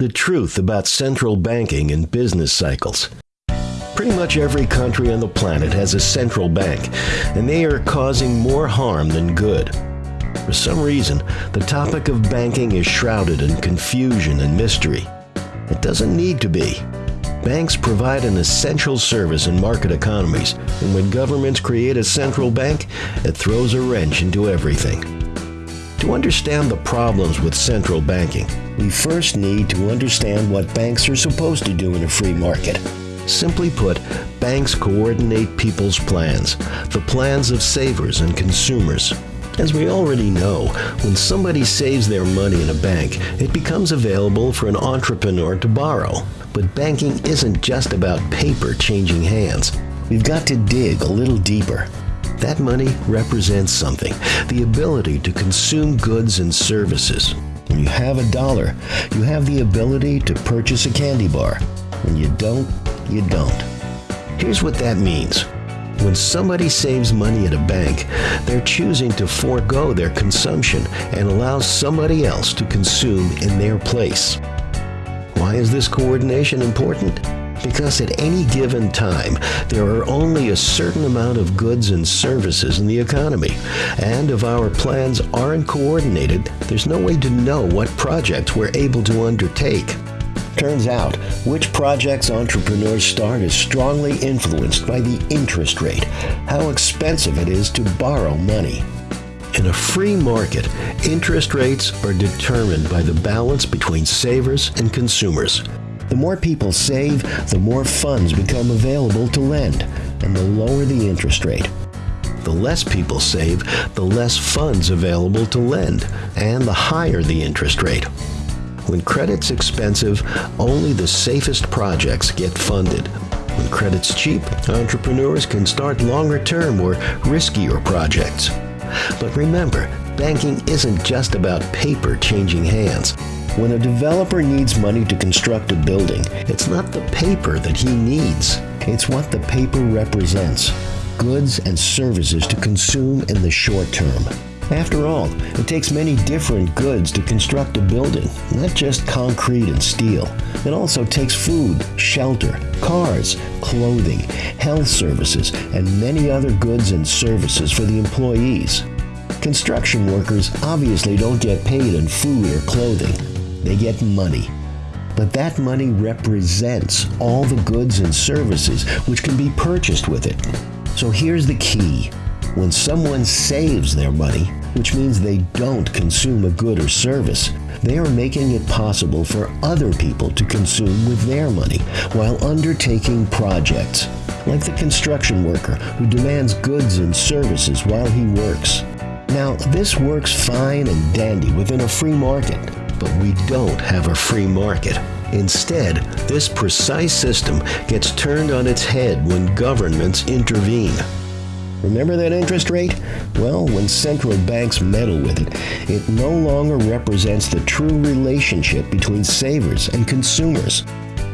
The truth about central banking and business cycles. Pretty much every country on the planet has a central bank, and they are causing more harm than good. For some reason, the topic of banking is shrouded in confusion and mystery. It doesn't need to be. Banks provide an essential service in market economies, and when governments create a central bank, it throws a wrench into everything. To understand the problems with central banking, we first need to understand what banks are supposed to do in a free market. Simply put, banks coordinate people's plans, the plans of savers and consumers. As we already know, when somebody saves their money in a bank, it becomes available for an entrepreneur to borrow. But banking isn't just about paper changing hands. We've got to dig a little deeper. That money represents something the ability to consume goods and services. When you have a dollar, you have the ability to purchase a candy bar. When you don't, you don't. Here's what that means. When somebody saves money at a bank, they're choosing to forego their consumption and allow somebody else to consume in their place. Why is this coordination important? Because at any given time, there are only a certain amount of goods and services in the economy. And if our plans aren't coordinated, there's no way to know what projects we're able to undertake. Turns out, which projects entrepreneurs start is strongly influenced by the interest rate, how expensive it is to borrow money. In a free market, interest rates are determined by the balance between savers and consumers. The more people save, the more funds become available to lend, and the lower the interest rate. The less people save, the less funds available to lend, and the higher the interest rate. When credit's expensive, only the safest projects get funded. When credit's cheap, entrepreneurs can start longer term or riskier projects. But remember, banking isn't just about paper changing hands. When a developer needs money to construct a building, it's not the paper that he needs. It's what the paper represents goods and services to consume in the short term. After all, it takes many different goods to construct a building, not just concrete and steel. It also takes food, shelter, cars, clothing, health services, and many other goods and services for the employees. Construction workers obviously don't get paid in food or clothing. They get money. But that money represents all the goods and services which can be purchased with it. So here's the key. When someone saves their money, which means they don't consume a good or service, they are making it possible for other people to consume with their money while undertaking projects, like the construction worker who demands goods and services while he works. Now, this works fine and dandy within a free market, but we don't have a free market. Instead, this precise system gets turned on its head when governments intervene. Remember that interest rate? Well, when central banks meddle with it, it no longer represents the true relationship between savers and consumers.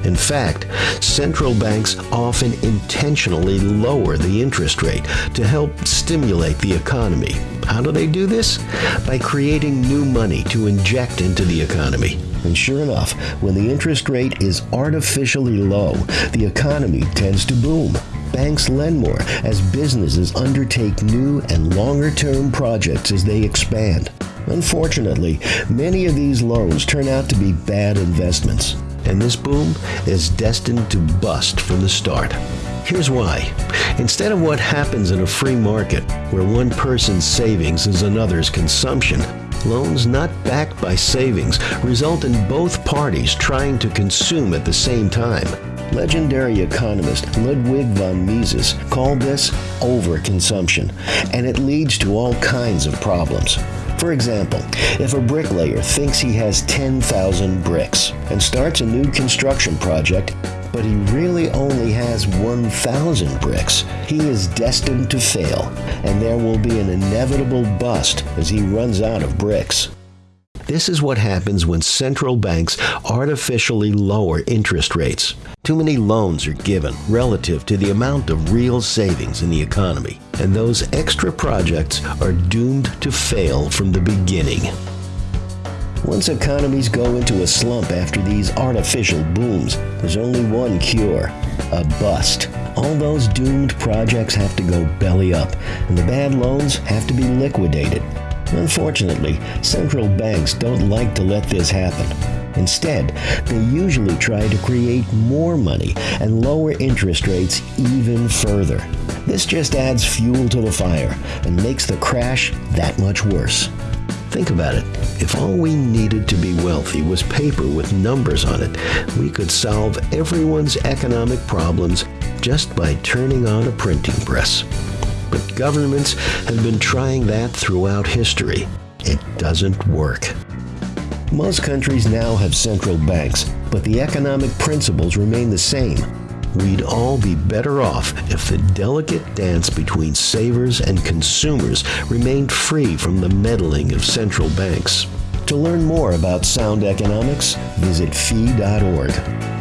In fact, central banks often intentionally lower the interest rate to help stimulate the economy. How do they do this? By creating new money to inject into the economy. And sure enough, when the interest rate is artificially low, the economy tends to boom. Banks lend more as businesses undertake new and longer term projects as they expand. Unfortunately, many of these loans turn out to be bad investments, and this boom is destined to bust from the start. Here's why. Instead of what happens in a free market, where one person's savings is another's consumption, loans not backed by savings result in both parties trying to consume at the same time. Legendary economist Ludwig von Mises called this overconsumption, and it leads to all kinds of problems. For example, if a bricklayer thinks he has 10,000 bricks and starts a new construction project, but he really only has 1,000 bricks, he is destined to fail, and there will be an inevitable bust as he runs out of bricks. This is what happens when central banks artificially lower interest rates. Too many loans are given relative to the amount of real savings in the economy, and those extra projects are doomed to fail from the beginning. Once economies go into a slump after these artificial booms, there's only one cure a bust. All those doomed projects have to go belly up, and the bad loans have to be liquidated. Unfortunately, central banks don't like to let this happen. Instead, they usually try to create more money and lower interest rates even further. This just adds fuel to the fire and makes the crash that much worse. Think about it. If all we needed to be wealthy was paper with numbers on it, we could solve everyone's economic problems just by turning on a printing press. But governments have been trying that throughout history. It doesn't work. Most countries now have central banks, but the economic principles remain the same. We'd all be better off if the delicate dance between savers and consumers remained free from the meddling of central banks. To learn more about sound economics, visit fee.org.